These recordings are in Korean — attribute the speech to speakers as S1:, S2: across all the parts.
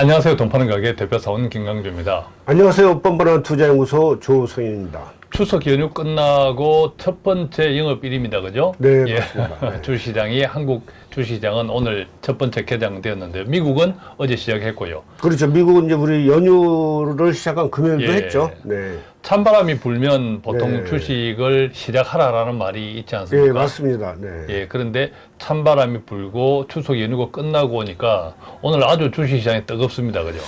S1: 안녕하세요. 돈 파는 가게 대표사원 김강주입니다.
S2: 안녕하세요. 뻔뻔한 투자연구소 조성현입니다.
S1: 추석 연휴 끝나고 첫 번째 영업일입니다. 그죠?
S2: 네,
S1: 예.
S2: 맞습니다. 네.
S1: 주시장이 한국 주시장은 오늘 첫 번째 개장되었는데 미국은 어제 시작했고요.
S2: 그렇죠. 미국은 이제 우리 연휴를 시작한 금요일도
S1: 예.
S2: 했죠. 네.
S1: 찬바람이 불면 보통
S2: 네.
S1: 주식을 시작하라라는 말이 있지
S2: 예,
S1: 않습니까?
S2: 맞습니다. 네.
S1: 예, 그런데 찬바람이 불고 추석 연휴가 끝나고 오니까 오늘 아주 주식시장이 뜨겁습니다. 그죠?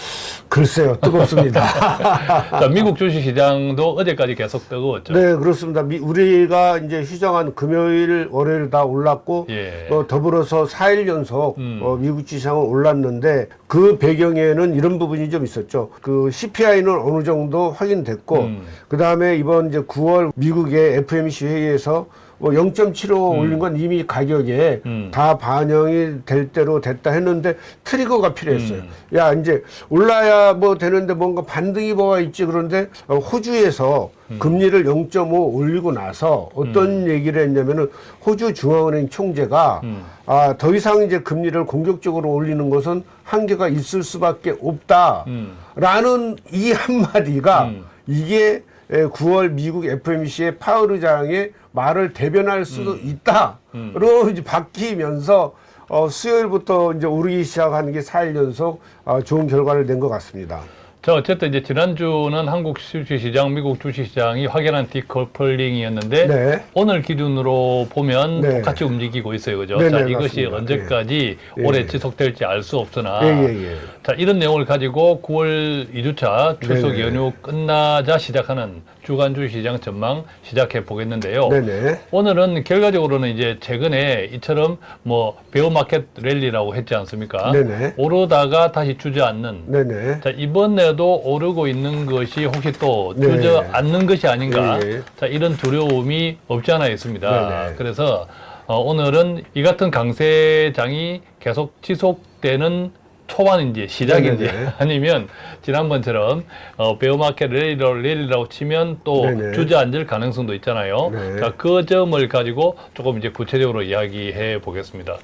S2: 글쎄요. 뜨겁습니다.
S1: 자, 미국 주식시장도 어제까지 계속 뜨거웠죠.
S2: 네, 그렇습니다. 미- 우리가 이제 휴정한 금요일, 월요일 다 올랐고
S1: 예.
S2: 어, 더불어서 4일 연속
S1: 음.
S2: 어, 미국 지상은 올랐는데 그 배경에는 이런 부분이 좀 있었죠. 그 CPI는 어느 정도 확인됐고
S1: 음.
S2: 그 다음에 이번 이제 9월 미국의 FMC 회의에서 뭐 0.75 올린 건 이미 가격에
S1: 음.
S2: 다 반영이 될 대로 됐다 했는데 트리거가 필요했어요.
S1: 음.
S2: 야 이제 올라야 뭐 되는데 뭔가 반등이 뭐가 있지 그런데 어, 호주에서
S1: 음.
S2: 금리를 0.5 올리고 나서 어떤 얘기를 했냐면은 호주 중앙은행 총재가
S1: 음.
S2: 아, 더 이상 이제 금리를 공격적으로 올리는 것은 한계가 있을 수밖에 없다.
S1: 음.
S2: 라는 이 한마디가
S1: 음.
S2: 이게 에, 9월 미국 FMC의 파월 의장의 말을 대변할 수도 있다.
S1: 음.
S2: 로 이제 바뀌면서 어, 수요일부터 이제 오르기 시작하는 게 4일 연속 어, 좋은 결과를 낸 것 같습니다.
S1: 자, 어쨌든 이제 지난주는 한국 주식시장, 미국 주식시장이 확연한 디커플링이었는데
S2: 네.
S1: 오늘 기준으로 보면
S2: 네.
S1: 똑같이 움직이고 있어요. 그죠?
S2: 네,
S1: 자,
S2: 네,
S1: 이것이
S2: 맞습니다.
S1: 언제까지
S2: 예.
S1: 올해
S2: 예.
S1: 지속될지 알 수 없으나
S2: 예, 예, 예.
S1: 자, 이런 내용을 가지고 9월 2주차 추석
S2: 네네.
S1: 연휴 끝나자 시작하는 주간 주 시장 전망 시작해 보겠는데요.
S2: 네네.
S1: 오늘은 결과적으로는 이제 최근에 이처럼 뭐 베어마켓 랠리라고 했지 않습니까?
S2: 네네.
S1: 오르다가 다시 주저앉는
S2: 네네.
S1: 자, 이번에도 오르고 있는 것이 혹시 또
S2: 네.
S1: 주저앉는 것이 아닌가.
S2: 예, 예.
S1: 자, 이런 두려움이 없지 않아 있습니다.
S2: 네네.
S1: 그래서 어, 오늘은 이 같은 강세장이 계속 지속되는 초반인지 시작인지
S2: 네네네.
S1: 아니면 지난번처럼 어, 베어마켓 랠리라고, 랠리라고 치면 또
S2: 네네.
S1: 주저앉을 가능성도 있잖아요.
S2: 네.
S1: 자, 그 점을 가지고 조금 이제 구체적으로 이야기해 보겠습니다.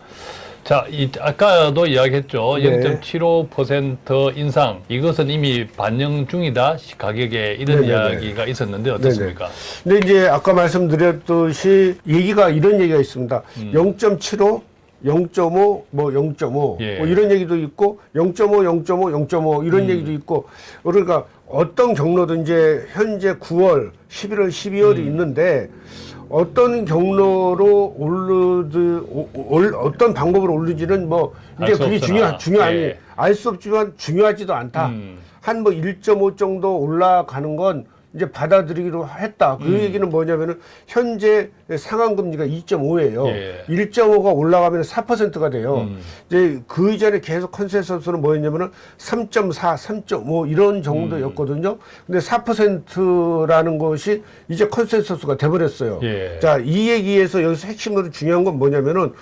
S1: 자, 이 아까도 이야기했죠.
S2: 네.
S1: 0.75% 인상. 이것은 이미 반영 중이다. 시- 가격에 이런
S2: 네네네.
S1: 이야기가 있었는데 어떻습니까?
S2: 근데 이제 아까 말씀드렸듯이 얘기가 이런 얘기가 있습니다.
S1: 음.
S2: 0.75, 0.5, 뭐 0.5,
S1: 예.
S2: 뭐 이런 얘기도 있고 0.5, 0.5, 0.5 이런
S1: 음.
S2: 얘기도 있고 그러니까 어떤 경로든 이제 현재 9월, 11월, 12월이
S1: 음.
S2: 있는데 어떤 경로로 오르드 오- 올- 어떤 방법으로 오르지는
S1: 뭐알
S2: 이제
S1: 수
S2: 그게
S1: 없으나.
S2: 중요 중요하니
S1: 예.
S2: 알수 없지만 중요하지도 않다.
S1: 음.
S2: 한뭐 1.5 정도 올라가는 건 이제 받아들이기로 했다. 그
S1: 음.
S2: 얘기는 뭐냐면은 현재 상한 금리가 2.5예요.
S1: 예.
S2: 1.5가 올라가면 4%가 돼요.
S1: 음.
S2: 이제 그 이전에 계속 consensus는 뭐였냐면은 3.4, 3.5 이런 정도였거든요.
S1: 음. 근데
S2: 근데 4%라는 것이 이제 consensus가 돼버렸어요.
S1: 예.
S2: 자, 이 얘기에서 여기서 핵심으로 중요한 건 뭐냐면은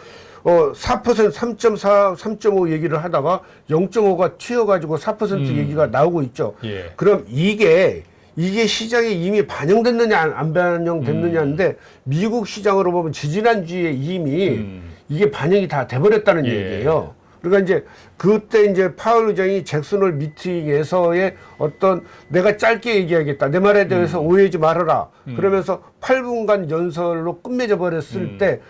S2: 어, 4%, 3.4, 3.5 얘기를 하다가 0.5가 튀어가지고 4%
S1: 음.
S2: 얘기가 나오고 있죠.
S1: 예.
S2: 그럼 이게, 이게 시장에 이미 반영됐느냐, 안- 안 반영됐느냐인데, 미국 시장으로 보면 지지난주에 이미
S1: 음.
S2: 이게 반영이 다 돼버렸다는
S1: 예.
S2: 얘기예요. 그러니까 이제 그때 이제 파월 의장이 잭슨홀 미팅에서의 어떤 내가 짧게 얘기하겠다. 내 말에 대해서
S1: 음.
S2: 오해하지 말아라. 그러면서 8분간 연설로 끝맺어 버렸을
S1: 음.
S2: 때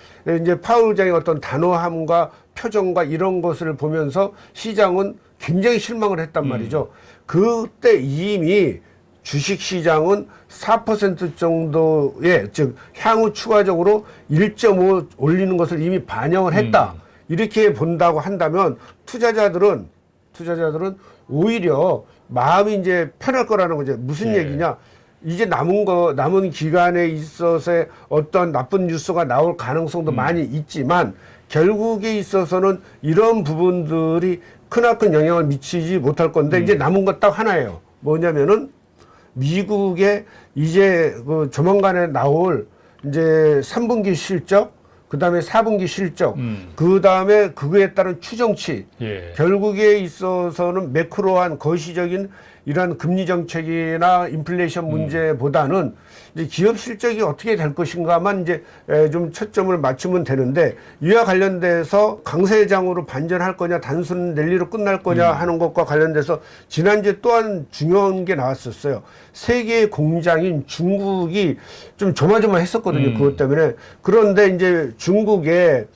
S2: 이제 파월 의장의 어떤 단호함과 표정과 이런 것을 보면서 시장은 굉장히 실망을 했단
S1: 음.
S2: 말이죠. 그때 이미 주식 시장은 4% 정도의 즉 향후 추가적으로 1.5 올리는 것을 이미 반영을 했다.
S1: 음.
S2: 이렇게 본다고 한다면 투자자들은 투자자들은 오히려 마음이 이제 편할 거라는 거죠. 무슨
S1: 예.
S2: 얘기냐? 이제 남은 거 남은 기간에 있어서의 어떤 나쁜 뉴스가 나올 가능성도 많이 있지만 결국에 있어서는 이런 부분들이 크나큰 영향을 미치지 못할 건데 이제 남은 것 딱 하나예요. 뭐냐면은 미국의 이제 그 조만간에 나올 이제 3분기 실적, 그 다음에 4분기 실적,
S1: 음.
S2: 그 다음에 그거에 따른 추정치,
S1: 예.
S2: 결국에 있어서는 매크로한 거시적인 이런 금리 정책이나 인플레이션 문제보다는 이제 기업 실적이 어떻게 될 것인가만 이제 에, 좀 초점을 맞추면 되는데 이와 관련돼서 강세장으로 반전할 거냐 단순 랠리로 끝날 거냐 하는 것과 관련돼서 지난주에 또한 중요한 게 나왔었어요. 세계 공장인 중국이 좀 조마조마했었거든요. 그것 때문에 그런데 이제 중국의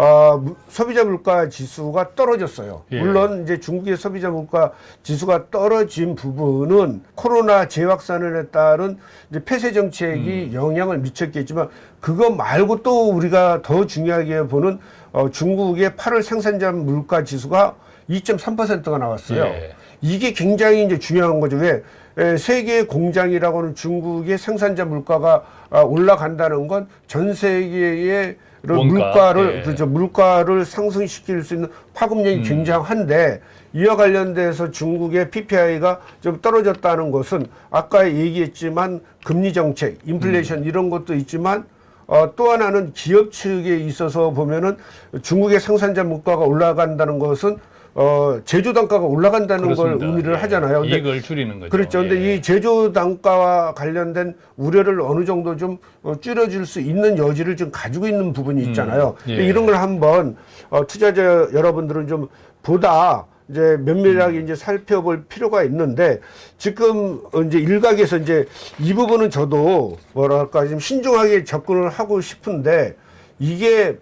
S2: 어, 무- 소비자 물가 지수가 떨어졌어요.
S1: 예.
S2: 물론 이제 중국의 소비자 물가 지수가 떨어진 부분은 코로나 재확산에 따른 이제 폐쇄 정책이 영향을 미쳤겠지만 그거 말고 또 우리가 더 중요하게 보는 어, 중국의 8월 생산자 물가 지수가 2.3%가 나왔어요.
S1: 예.
S2: 이게 굉장히 이제 중요한 거죠. 왜? 에, 세계 공장이라고 하는 중국의 생산자 물가가 아, 올라간다는 건 전 세계의 물가 를
S1: 예.
S2: 그렇죠. 물가를 상승시킬 수 있는 파급력이 굉장한데 이와 관련돼서 중국의 PPI가 좀 떨어졌다는 것은 아까 얘기했지만 금리 정책, 인플레이션 이런 것도 있지만 어, 또 하나는 기업 측에 있어서 보면은 중국의 생산자 물가가 올라간다는 것은 어, 제조 단가가 올라간다는
S1: 그렇습니다.
S2: 걸 의미를
S1: 예.
S2: 하잖아요. 근데
S1: 이익을 줄이는 거죠.
S2: 그렇죠. 근데
S1: 예.
S2: 이 제조 단가와 관련된 우려를 어느 정도 좀 어, 줄여줄 수 있는 여지를 좀 가지고 있는 부분이 있잖아요.
S1: 예.
S2: 근데 이런 걸 한번 어, 투자자 여러분들은 좀 보다 이제 면밀하게 이제 살펴볼 필요가 있는데 지금 어, 이제 일각에서 이제 이 부분은 저도 뭐랄까 좀 신중하게 접근을 하고 싶은데 이게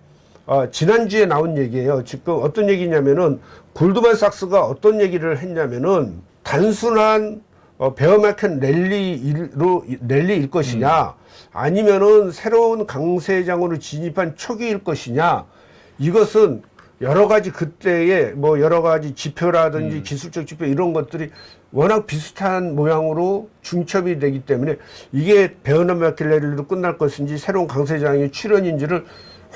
S2: 어, 지난주에 나온 얘기예요. 지금 어떤 얘기냐면은 골드만 삭스가 어떤 얘기를 했냐면은 단순한 어, 베어마켓 랠리로 랠리일 것이냐 아니면은 새로운 강세장으로 진입한 초기일 것이냐 이것은 여러 가지 그때의 뭐 여러 가지 지표라든지 기술적 지표 이런 것들이 워낙 비슷한 모양으로 중첩이 되기 때문에 이게 베어마켓 랠리로 끝날 것인지 새로운 강세장의 출현인지를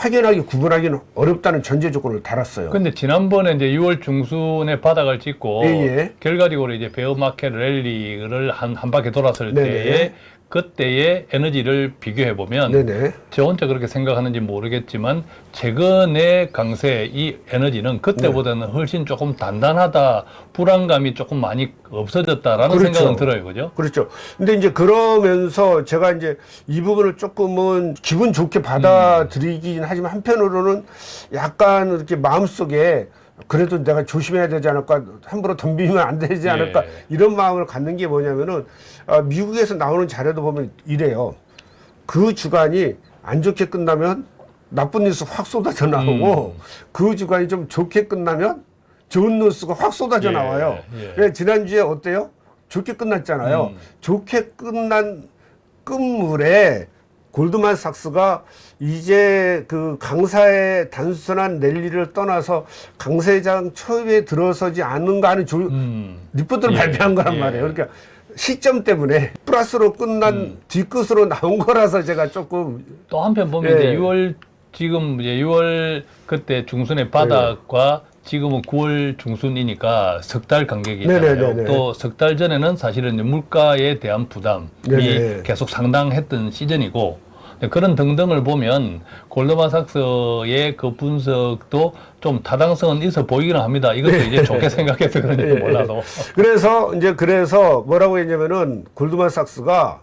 S2: 확연하게 구분하기는 어렵다는 전제 조건을 달았어요.
S1: 근데 지난번에 이제 6월 중순에 바닥을 찍고
S2: 예, 예.
S1: 결과적으로 이제 베어마켓 랠리를 한, 한 바퀴 돌았을
S2: 네네.
S1: 때에 그때의 에너지를 비교해 보면
S2: 네네.
S1: 저 혼자 그렇게 생각하는지 모르겠지만 최근의 강세 이 에너지는 그때보다는
S2: 네.
S1: 훨씬 조금 단단하다 불안감이 조금 많이 없어졌다라는
S2: 그렇죠.
S1: 생각은 들어요 그죠?
S2: 그렇죠. 근데 이제 그러면서 제가 이제 이 부분을 조금은 기분 좋게 받아들이긴 하지만 한편으로는 약간 이렇게 마음속에 그래도 내가 조심해야 되지 않을까 함부로 덤비면 안 되지 않을까
S1: 예.
S2: 이런 마음을 갖는 게 뭐냐면은 아, 미국에서 나오는 자료도 보면 이래요. 그 주간이 안 좋게 끝나면 나쁜 뉴스 확 쏟아져 나오고 그 주간이 좀 좋게 끝나면 좋은 뉴스가 확 쏟아져
S1: 예,
S2: 나와요.
S1: 예.
S2: 지난주에 어때요? 좋게 끝났잖아요.
S1: 음.
S2: 좋게 끝난 끝물에 골드만삭스가 이제 그 강사의 단순한 랠리를 떠나서 강세장 초입에 들어서지 않는가 하는 조,
S1: 음.
S2: 리포트를
S1: 예,
S2: 발표한 거란
S1: 예.
S2: 말이에요. 그러니까 시점 때문에 플러스로 끝난
S1: 음.
S2: 뒤끝으로 나온 거라서 제가 조금
S1: 또 한편 보면
S2: 예.
S1: 이제 6월 지금 이제 6월 그때 중순의 바닥과 지금은 9월 중순이니까 석 달 간격이잖아요.
S2: 네네네네.
S1: 또석 달 전에는 사실은 물가에 대한 부담이
S2: 네네.
S1: 계속 상당했던 시즌이고 네, 그런 등등을 보면 골드만삭스의 그 분석도 좀 타당성은 있어 보이기는 합니다. 이것도 이제 좋게 생각해서 그런지
S2: 네.
S1: 몰라도
S2: 그래서 이제 그래서 뭐라고 했냐면은 골드만삭스가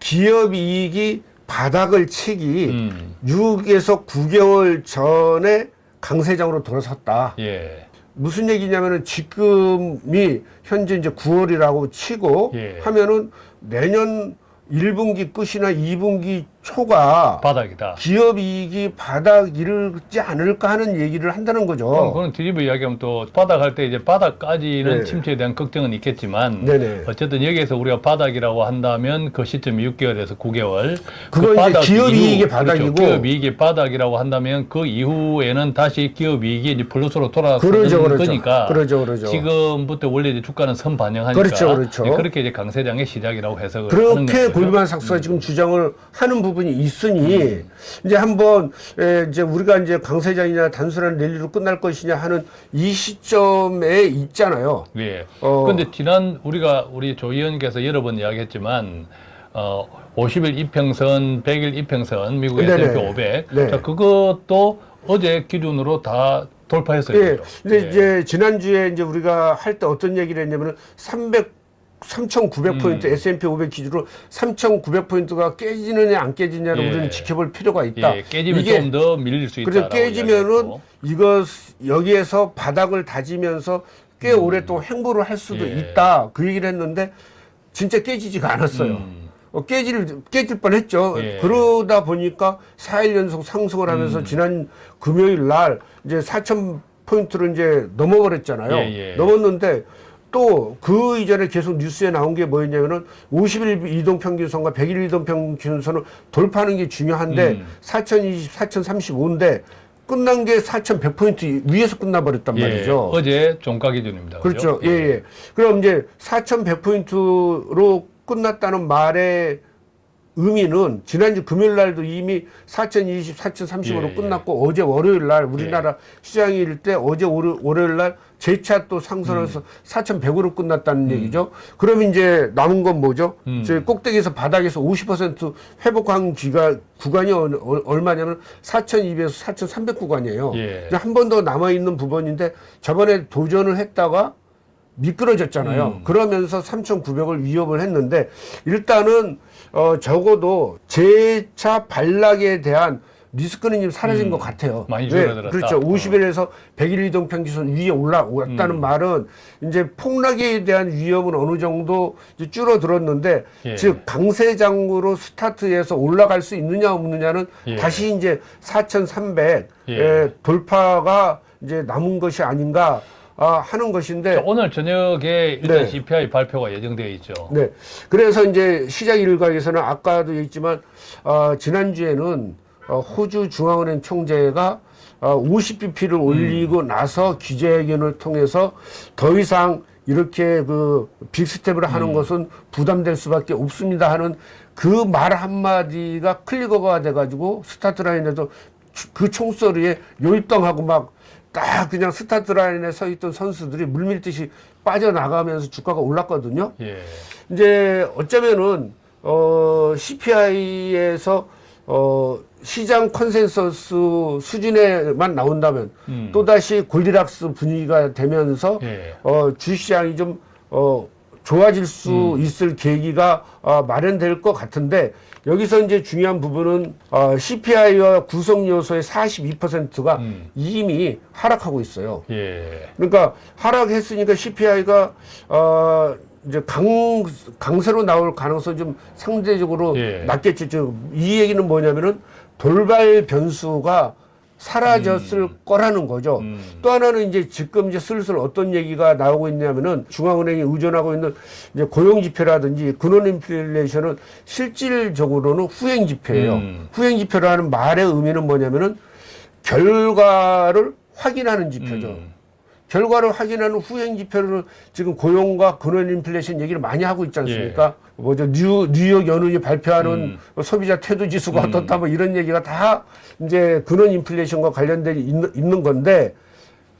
S2: 기업 이익이 바닥을 치기
S1: 음,
S2: 6에서 9개월 전에 강세장으로 돌아섰다.
S1: 예.
S2: 무슨 얘기냐면은 지금이 현재 이제 9월이라고 치고
S1: 예.
S2: 하면은 내년 1분기 끝이나 2분기 초가
S1: 바닥이다.
S2: 기업 이익이 바닥 이르지 않을까 하는 얘기를 한다는
S1: 그럼
S2: 거죠.
S1: 그건 뒤집어 이야기하면 또 바닥할 때 이제 바닥까지는
S2: 어. 네.
S1: 침체에 대한 걱정은 있겠지만
S2: 네네.
S1: 어쨌든 여기에서 우리가 바닥이라고 한다면 그 시점이 6개월에서 9개월.
S2: 그건 이제 기업 이익의 바닥이고.
S1: 그렇죠. 기업 이익의 바닥이라고 한다면 그 이후에는 다시 기업 이익이 이제 플러스로 돌아서는
S2: 그러죠, 그러죠.
S1: 거니까.
S2: 그러죠, 그러죠.
S1: 지금부터 원래 이제 주가는 선 반영하니까.
S2: 그렇죠, 그렇죠.
S1: 그렇게 이제 강세장의 시작이라고 해석을 하는
S2: 그렇게
S1: 거죠.
S2: 골드만삭스가 지금 주장을 하는 부분 이 있으니 이제 한번 에, 이제 우리가 이제 강세장이냐 단순한 랠리로 끝날 것이냐 하는 이 시점에 있잖아요.
S1: 예.
S2: 어.
S1: 근데 지난 우리가 우리 조 의원께서 여러 번 이야기했지만 어 50일 이평선, 100일 이평선 미국
S2: 네네.
S1: S&P 500.
S2: 네.
S1: 자, 그것도 어제 기준으로 다 돌파했어요.
S2: 예. 근데
S1: 예.
S2: 이제 지난주에 이제 우리가 할 때 어떤 얘기를 했냐면은 3,900포인트
S1: 음.
S2: S&P 500 기준으로 3,900포인트가 깨지느냐 안 깨지냐를
S1: 예.
S2: 우리는 지켜볼 필요가 있다.
S1: 예, 깨지면 좀 더 밀릴 수 있다.
S2: 그래서 깨지면은 이거 여기에서 바닥을 다지면서 꽤 오랫동안 횡보를 할 수도
S1: 음. 예.
S2: 있다. 그 얘기를 했는데 진짜 깨지지가 않았어요.
S1: 음.
S2: 어, 깨질 깨질 뻔했죠.
S1: 예.
S2: 그러다 보니까 4일 연속 상승을
S1: 음.
S2: 하면서 지난 금요일 날 이제 4천 포인트를 이제 넘어버렸잖아요.
S1: 예, 예.
S2: 넘었는데 또 그 이전에 계속 뉴스에 나온 게 뭐였냐면은 50일 이동 평균선과 100일 이동 평균선을 돌파하는 게 중요한데
S1: 음.
S2: 4,020, 4,035인데 끝난 게 4,100포인트 위에서 끝나버렸단
S1: 예,
S2: 말이죠.
S1: 어제 종가 기준입니다.
S2: 그렇죠.
S1: 그죠?
S2: 예, 예. 그럼 이제 4,100포인트로 끝났다는 말의 의미는 지난주 금요일 날도 이미 4,020, 4,030으로
S1: 예, 예.
S2: 끝났고 어제 월요일 날 우리나라 시장일 때 어제 월요- 월요일 날 재차 또 상승해서 4,100으로 끝났다는 얘기죠. 그럼 이제 남은 건 뭐죠?
S1: 음.
S2: 저희 꼭대기에서 바닥에서 50% 회복한 기가 구간이 어- 어- 얼마냐면 4,200에서 4,300 구간이에요.
S1: 예.
S2: 한번 더 남아 있는 부분인데 저번에 도전을 했다가 미끄러졌잖아요.
S1: 음.
S2: 그러면서 3,900을 위협을 했는데 일단은 어 적어도 재차 반락에 대한 리스크는 좀 사라진
S1: 음.
S2: 것 같아요.
S1: 많이
S2: 왜?
S1: 줄어들었다.
S2: 그렇죠. 50일에서 100일 이동 평균선 위에 올라왔다는
S1: 음.
S2: 말은 이제 폭락에 대한 위험은 어느 정도 이제 줄어들었는데
S1: 예.
S2: 즉 강세장으로 스타트해서 올라갈 수 있느냐 없느냐는
S1: 예.
S2: 다시 이제 4,300
S1: 예.
S2: 의 돌파가 이제 남은 것이 아닌가 아, 하는 것인데
S1: 자, 오늘 저녁에 일단
S2: 네.
S1: CPI 발표가 예정되어 있죠.
S2: 네. 그래서 이제 시장 일각에서는 아까도 얘기했지만 어, 지난주에는 어, 호주 중앙은행 총재가 어, 50bp를 올리고 나서 기자회견을 통해서 더 이상 이렇게 그 big step을 하는 것은 부담될 수밖에 없습니다 하는 그 말 한마디가 trigger가 돼가지고 스타트 라인에도 주- 그 총소리에 요이땅하고 막 딱 그냥 스타트 라인에 서 있던 선수들이 물밀듯이 빠져나가면서 주가가 올랐거든요.
S1: 예.
S2: 이제 어쩌면은 어 CPI에서 어 시장 컨센서스 수준에만 나온다면
S1: 음.
S2: 또다시 Goldilocks 분위기가 되면서
S1: 예.
S2: 어 주식시장이 좀 어 좋아질 수
S1: 음.
S2: 있을 계기가 어, 마련될 것 같은데 여기서 이제 중요한 부분은 어, CPI와 구성 요소의 42%가
S1: 음.
S2: 이미 하락하고 있어요.
S1: 예.
S2: 그러니까 하락했으니까 CPI가 어 이제 강 강세로 나올 가능성이 좀 상대적으로
S1: 예.
S2: 낮겠죠. 즉, 이 얘기는 뭐냐면은 돌발 변수가 사라졌을 거라는 거죠.
S1: 음.
S2: 또 하나는 이제 지금 이제 슬슬 어떤 얘기가 나오고 있냐면은 중앙은행이 의존하고 있는 이제 고용 지표라든지 근원 인플레이션은 실질적으로는 후행 지표예요.
S1: 음.
S2: 후행 지표라는 말의 의미는 뭐냐면은 결과를 확인하는 지표죠.
S1: 음.
S2: 결과를 확인하는 후행 지표를 지금 고용과 근원 인플레이션 얘기를 많이 하고 있지 않습니까? 뭐죠 뉴 뉴욕 연은이 발표하는
S1: 예. 음.
S2: 뭐 소비자 태도 지수가 어떻다 뭐 이런 얘기가 다 이제 근원 인플레이션과 관련돼 있는, 있는 건데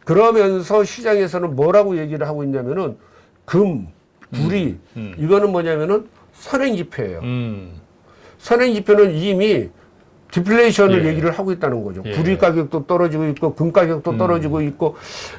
S2: 그러면서 시장에서는 뭐라고 얘기를 하고 있냐면은 금, 불이
S1: 음.
S2: 이거는 뭐냐면은 선행 지표예요.
S1: 음.
S2: 선행 지표는 이미 디플레이션을
S1: 예.
S2: 얘기를 하고 있다는 거죠.
S1: 예.
S2: 구리 가격도 떨어지고 있고 금 가격도
S1: 음.
S2: 떨어지고 있고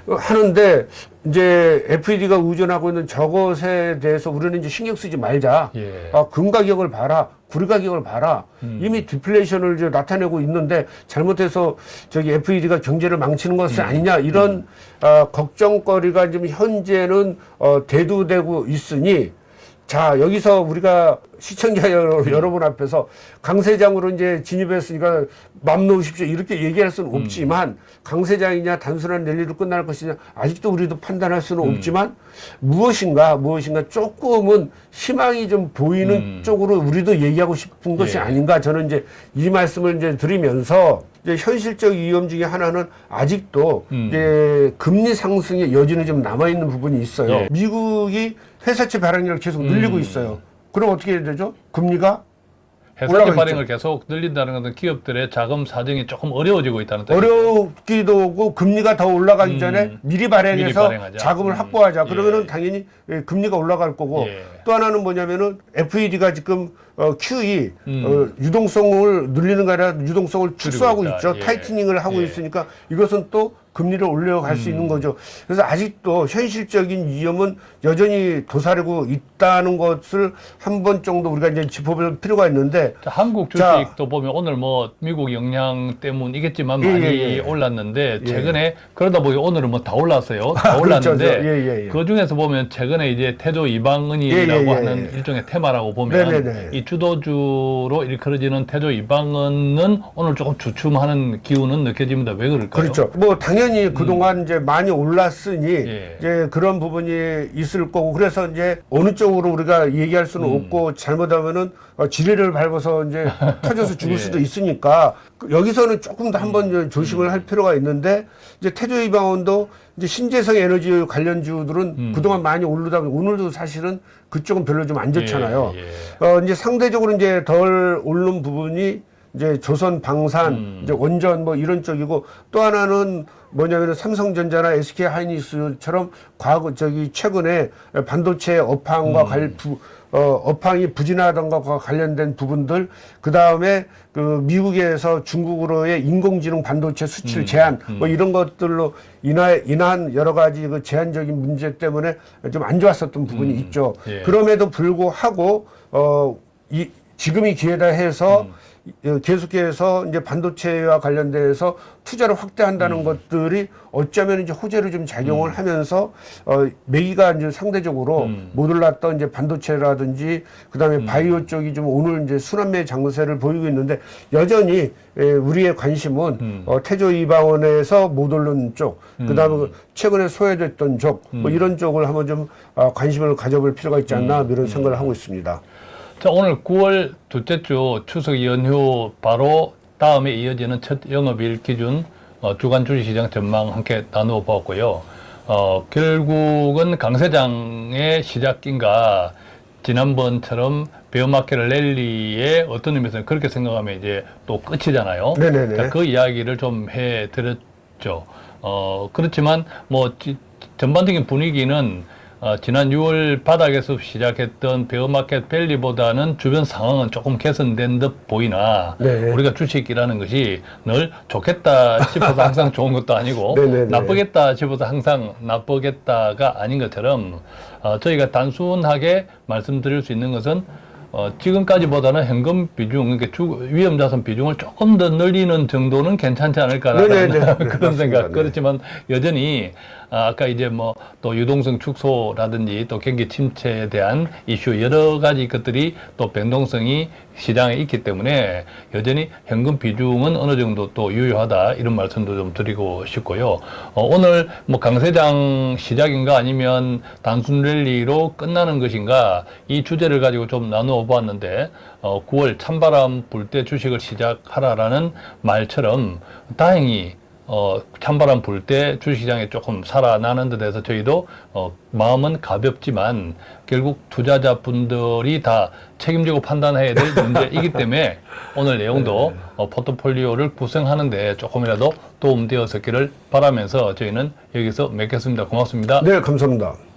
S2: 어, 하는데 이제 FED가 의존하고 있는 저것에 대해서 우리는 이제 신경 쓰지 말자.
S1: 예.
S2: 아, 금 가격을 봐라. 구리 가격을 봐라.
S1: 음.
S2: 이미 디플레이션을 이제 나타내고 있는데 잘못해서 저기 FED가 경제를 망치는 것이
S1: 음.
S2: 아니냐 이런 어, 걱정거리가 지금 현재는 어, 대두되고 있으니 자 여기서 우리가 시청자 여러, 여러분 앞에서 강 세장으로 이제 진입했으니까 맘 놓으십시오 이렇게 얘기할 수는 없지만 강세장이냐 단순한 랠리로 끝날 것이냐 아직도 우리도 판단할 수는 없지만 무엇인가 무엇인가 조금은 희망이 좀 보이는
S1: 음.
S2: 쪽으로 우리도 얘기하고 싶은 것이
S1: 예.
S2: 아닌가 저는 이제 이 말씀을 이제 드리면서 이제 현실적 위험 중에 하나는 아직도
S1: 음.
S2: 이제 금리 상승의 여지는 좀 남아 있는 부분이 있어요.
S1: 예.
S2: 미국이 회사채 발행량을 계속 늘리고
S1: 음.
S2: 있어요. 그럼 어떻게 해야 되죠? 금리가
S1: 회사채 발행을 계속 늘린다는 것은 기업들의 자금 사정이 조금 어려워지고 있다는 뜻이죠.
S2: 어렵기도 하고 금리가 더 올라가기
S1: 음.
S2: 전에 미리 발행해서
S1: 미리.
S2: 자금을
S1: 음.
S2: 확보하자. 그러면은
S1: 예.
S2: 당연히 예, 금리가 올라갈 거고
S1: 예.
S2: 또 하나는 뭐냐면은 FED가 지금 어, QE
S1: 음.
S2: 어, 유동성을 늘리는 게 아니라 유동성을 축소하고
S1: 있다.
S2: 있죠.
S1: 예.
S2: 타이트닝을 하고
S1: 예.
S2: 있으니까 이것은 또 금리를 올려갈 수 있는 거죠. 그래서 아직도 현실적인 위험은 여전히 도사리고 있다는 것을 한 번 정도 우리가 이제 짚어볼 필요가 있는데
S1: 자, 한국
S2: 자.
S1: 주식도 보면 오늘 뭐 미국 영향 때문이겠지만
S2: 예,
S1: 많이
S2: 예, 예.
S1: 올랐는데
S2: 예.
S1: 최근에 그러다 보니 오늘은 뭐 다 올랐어요. 다
S2: 아, 그렇죠.
S1: 올랐는데
S2: 예, 예, 예.
S1: 그 중에서 보면 최근에 이제 태조 이방은이라고
S2: 예, 예, 예,
S1: 하는
S2: 예.
S1: 일종의 테마라고 보면
S2: 네네네.
S1: 이 주도주로 일컬어지는 태조 이방은은 오늘 조금 주춤하는 기운은 느껴집니다. 왜 그럴까요?
S2: 그렇죠. 뭐 당연히 그동안 이제 많이 올랐으니
S1: 음. 예.
S2: 이제 그런 부분이 있을 거고 그래서 이제 어느 쪽으로 우리가 얘기할 수는
S1: 음.
S2: 없고 잘못하면은 어, 지뢰를 밟아서 이제 터져서 죽을
S1: 예.
S2: 수도 있으니까 그 여기서는 조금 더 한번
S1: 음.
S2: 조심을 할 필요가 있는데 이제 태조 이방원도 이제 신재생 에너지 관련주들은
S1: 음.
S2: 그동안 많이 오르다 보니 오늘도 사실은 그쪽은 별로 좀 안 좋잖아요.
S1: 예, 예.
S2: 어, 이제 상대적으로 이제 덜 오른 부분이 이제 조선 방산,
S1: 음.
S2: 이제 원전 뭐 이런 쪽이고 또 하나는 뭐냐면은 삼성전자나 SK 하이닉스처럼 과거 저기 최근에 반도체 업황과 관 부, 어, 업황이 부진하던 것과 관련된 부분들 그 다음에 그 미국에서 중국으로의 인공지능 반도체 수출 제한 뭐 이런 것들로 인하, 인한 여러 가지 그 제한적인 문제 때문에 좀 안 좋았었던 부분이 있죠.
S1: 예.
S2: 그럼에도 불구하고 어, 이, 지금이 기회다 해서 어, 계속해서 이제 반도체와 관련돼서 투자를 확대한다는 것들이 어쩌면 이제 호재로 좀 작용을 하면서 어, 매기가 이제 상대적으로
S1: 음.
S2: 못 올랐던 이제 반도체라든지 그다음에 바이오 쪽이 좀 오늘 이제 순환매 장세를 보이고 있는데 여전히 에, 우리의 관심은
S1: 음.
S2: 어, 태조 이방원에서 못 오른 쪽, 그다음에 그 최근에 소외됐던 쪽,
S1: 음.
S2: 뭐 이런 쪽을 한번 좀 어, 관심을 가져볼 필요가 있지 않나
S1: 음.
S2: 이런 생각을 하고 있습니다.
S1: 자, 오늘 9월 둘째 주 추석 연휴 바로 다음에 이어지는 첫 영업일 기준 어, 주간 주식시장 전망 함께 나누어 보았고요. 어, 결국은 강세장의 시작인가 지난번처럼 베어마켓 랠리의 어떤 의미에서는 그렇게 생각하면 이제 또 끝이잖아요.
S2: 네네네.
S1: 자, 그 이야기를 좀 해드렸죠. 어, 그렇지만 뭐 지- 전반적인 분위기는 어, 지난 6월 바닥에서 시작했던 베어마켓 밸리보다는 주변 상황은 조금 개선된 듯 보이나
S2: 네.
S1: 우리가 주식이라는 것이 늘 좋겠다 싶어서 항상 좋은 것도 아니고
S2: 네네네.
S1: 나쁘겠다 싶어서 항상 나쁘겠다가 아닌 것처럼 어, 저희가 단순하게 말씀드릴 수 있는 것은 어, 지금까지보다는 현금 비중, 그러니까 주, 위험 자산 비중을 조금 더 늘리는 정도는 괜찮지 않을까라는
S2: 네네 네. 네,
S1: 그런
S2: 맞습니다.
S1: 생각.
S2: 네.
S1: 그렇지만 여전히 아, 아까 이제 뭐 또 유동성 축소라든지 또 경기 침체에 대한 이슈 여러 가지 것들이 또 변동성이 시장에 있기 때문에 여전히 현금 비중은 어느 정도 또 유효하다 이런 말씀도 좀 드리고 싶고요. 어, 오늘 뭐 강세장 시작인가 아니면 단순 랠리로 끝나는 것인가 이 주제를 가지고 좀 나누어 보았는데 어, 9월 찬바람 불 때 주식을 시작하라라는 말처럼 다행히 어, 찬바람 불 때 주식시장에 조금 살아나는 듯 해서 저희도 어, 마음은 가볍지만 결국 투자자분들이 다 책임지고 판단해야 될 문제이기 때문에 오늘 내용도 어, 포트폴리오를 구성하는 데 조금이라도 도움되었었기를 바라면서 저희는 여기서 맺겠습니다. 고맙습니다.
S2: 네, 감사합니다.